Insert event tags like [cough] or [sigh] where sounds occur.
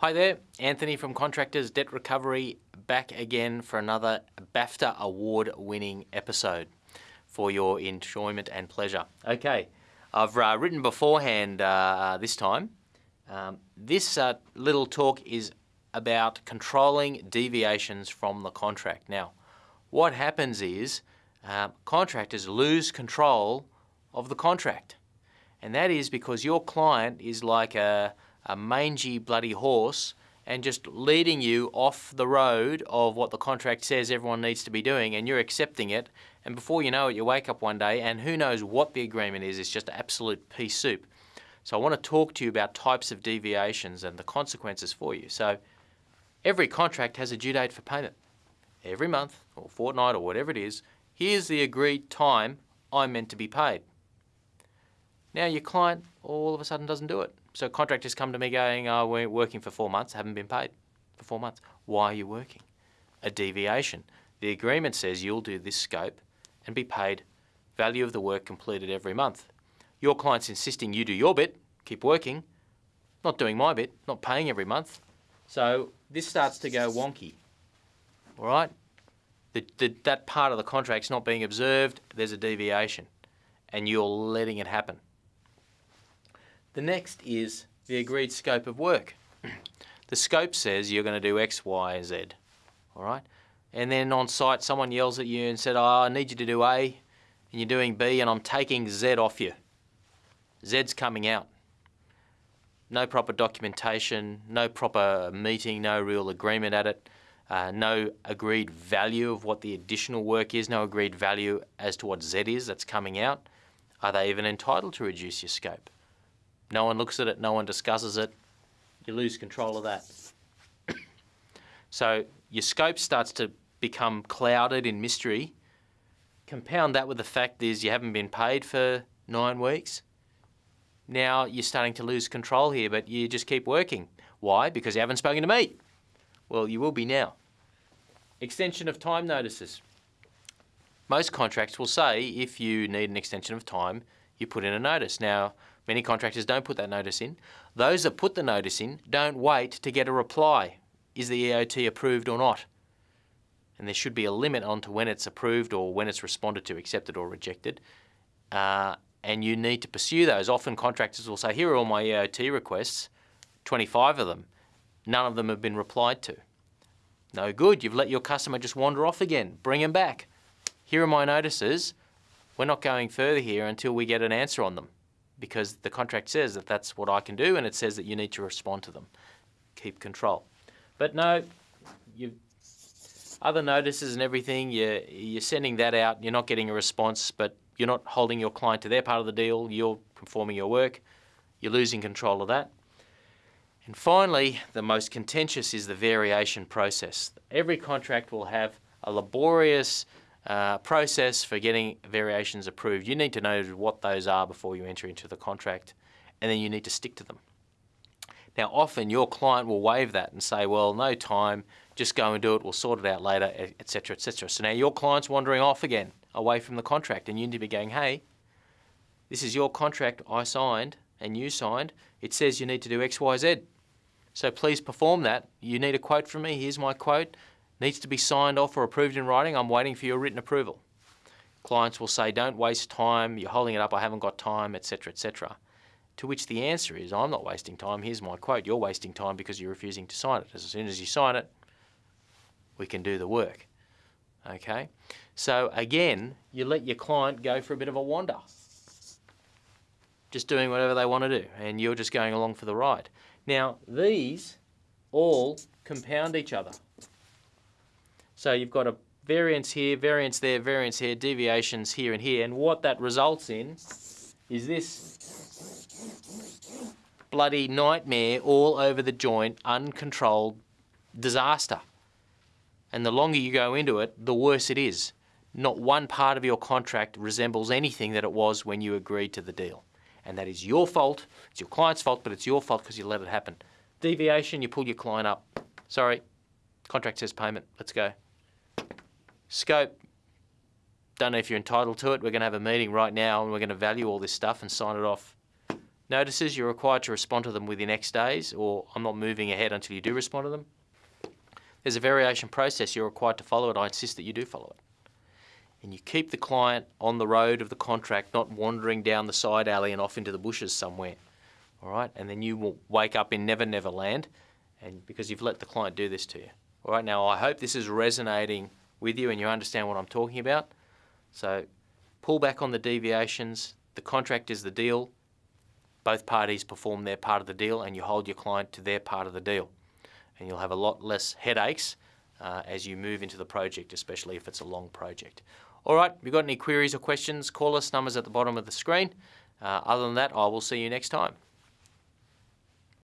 Hi there, Anthony from Contractors Debt Recovery back again for another BAFTA award winning episode for your enjoyment and pleasure. Okay, I've uh, written beforehand uh, this time. Um, this uh, little talk is about controlling deviations from the contract. Now, what happens is uh, contractors lose control of the contract, and that is because your client is like a a mangy bloody horse and just leading you off the road of what the contract says everyone needs to be doing and you're accepting it and before you know it you wake up one day and who knows what the agreement is it's just absolute pea soup. So I want to talk to you about types of deviations and the consequences for you. So every contract has a due date for payment. Every month or fortnight or whatever it is here's the agreed time I'm meant to be paid. Now your client all of a sudden doesn't do it so contractors come to me going, oh, we're working for four months, haven't been paid for four months. Why are you working? A deviation. The agreement says you'll do this scope and be paid value of the work completed every month. Your client's insisting you do your bit, keep working, not doing my bit, not paying every month. So this starts to go wonky, all right? The, the, that part of the contract's not being observed, there's a deviation, and you're letting it happen. The next is the agreed scope of work. the scope says you're going to do X, Y, Z, all right? And then on site, someone yells at you and said, oh, I need you to do A, and you're doing B, and I'm taking Z off you. Z's coming out. No proper documentation, no proper meeting, no real agreement at it, uh, no agreed value of what the additional work is, no agreed value as to what Z is that's coming out. Are they even entitled to reduce your scope? No one looks at it, no one discusses it. You lose control of that. [coughs] so your scope starts to become clouded in mystery. Compound that with the fact is you haven't been paid for nine weeks. Now you're starting to lose control here, but you just keep working. Why? Because you haven't spoken to me. Well, you will be now. Extension of time notices. Most contracts will say if you need an extension of time, you put in a notice. Now, Many contractors don't put that notice in. Those that put the notice in don't wait to get a reply. Is the EOT approved or not? And there should be a limit on to when it's approved or when it's responded to, accepted or rejected. Uh, and you need to pursue those. Often contractors will say, here are all my EOT requests, 25 of them. None of them have been replied to. No good, you've let your customer just wander off again. Bring them back. Here are my notices. We're not going further here until we get an answer on them because the contract says that that's what I can do and it says that you need to respond to them. Keep control. But no, you other notices and everything, you're, you're sending that out, you're not getting a response, but you're not holding your client to their part of the deal, you're performing your work, you're losing control of that. And finally, the most contentious is the variation process. Every contract will have a laborious uh, process for getting variations approved. You need to know what those are before you enter into the contract and then you need to stick to them. Now often your client will waive that and say, well, no time, just go and do it, we'll sort it out later, etc., etc. So now your client's wandering off again, away from the contract, and you need to be going, hey, this is your contract I signed and you signed. It says you need to do X, Y, Z. So please perform that. You need a quote from me. Here's my quote needs to be signed off or approved in writing. I'm waiting for your written approval. Clients will say, don't waste time, you're holding it up, I haven't got time, etc., etc. To which the answer is, I'm not wasting time, here's my quote, you're wasting time because you're refusing to sign it. As soon as you sign it, we can do the work. Okay? So again, you let your client go for a bit of a wander. Just doing whatever they want to do, and you're just going along for the ride. Now, these all compound each other. So you've got a variance here, variance there, variance here, deviations here and here. And what that results in is this bloody nightmare all over the joint, uncontrolled disaster. And the longer you go into it, the worse it is. Not one part of your contract resembles anything that it was when you agreed to the deal. And that is your fault. It's your client's fault, but it's your fault because you let it happen. Deviation, you pull your client up. Sorry, contract says payment. Let's go. Scope, don't know if you're entitled to it. We're going to have a meeting right now and we're going to value all this stuff and sign it off. notices, you're required to respond to them within X days, or I'm not moving ahead until you do respond to them. There's a variation process you're required to follow it. I insist that you do follow it. And you keep the client on the road of the contract, not wandering down the side alley and off into the bushes somewhere. All right, and then you will wake up in Never Never Land, and because you've let the client do this to you. All right, now I hope this is resonating with you and you understand what I'm talking about. So pull back on the deviations. The contract is the deal. Both parties perform their part of the deal, and you hold your client to their part of the deal and you'll have a lot less headaches uh, as you move into the project, especially if it's a long project. All right, if you've got any queries or questions, call us, numbers at the bottom of the screen. Uh, other than that, I will see you next time.